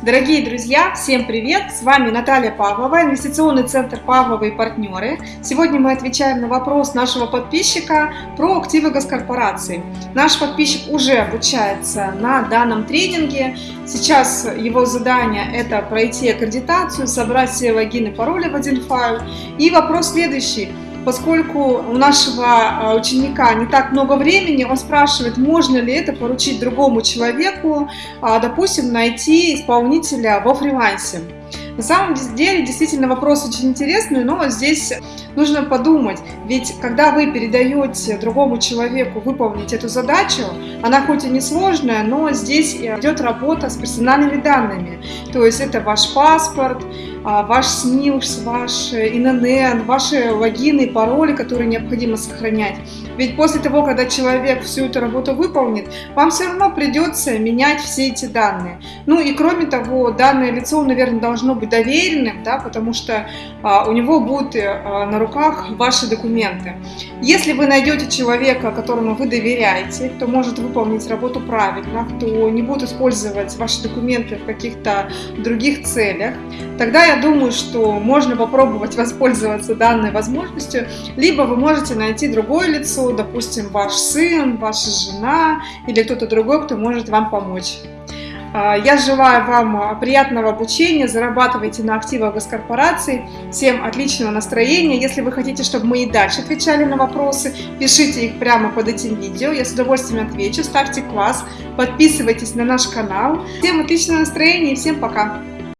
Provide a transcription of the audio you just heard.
Дорогие друзья, всем привет! С вами Наталья Павлова, инвестиционный центр Павлова и партнеры. Сегодня мы отвечаем на вопрос нашего подписчика про активы госкорпорации. Наш подписчик уже обучается на данном тренинге. Сейчас его задание это пройти аккредитацию, собрать все логины, пароли в один файл. И вопрос следующий поскольку у нашего а, ученика не так много времени, он спрашивает, можно ли это поручить другому человеку, а, допустим, найти исполнителя во фрилансе. На самом деле, действительно, вопрос очень интересный, но здесь нужно подумать, ведь когда вы передаете другому человеку выполнить эту задачу, она хоть и не сложная, но здесь идет работа с персональными данными, то есть это ваш паспорт, ваш СНИЛС, ваш ИНН, ваши логины пароли, которые необходимо сохранять. Ведь после того, когда человек всю эту работу выполнит, вам все равно придется менять все эти данные. Ну и кроме того, данное лицо, наверное, должно быть доверенным, да, потому что а, у него будут а, на руках ваши документы. Если вы найдете человека, которому вы доверяете, кто может выполнить работу правильно, кто не будет использовать ваши документы в каких-то других целях, тогда я думаю, что можно попробовать воспользоваться данной возможностью, либо вы можете найти другое лицо, допустим, ваш сын, ваша жена или кто-то другой, кто может вам помочь. А, я желаю вам приятного обучения, зарабатывайте на активах госкорпораций. Всем отличного настроения. Если вы хотите, чтобы мы и дальше отвечали на вопросы, пишите их прямо под этим видео. Я с удовольствием отвечу. Ставьте класс, подписывайтесь на наш канал. Всем отличного настроения и всем пока!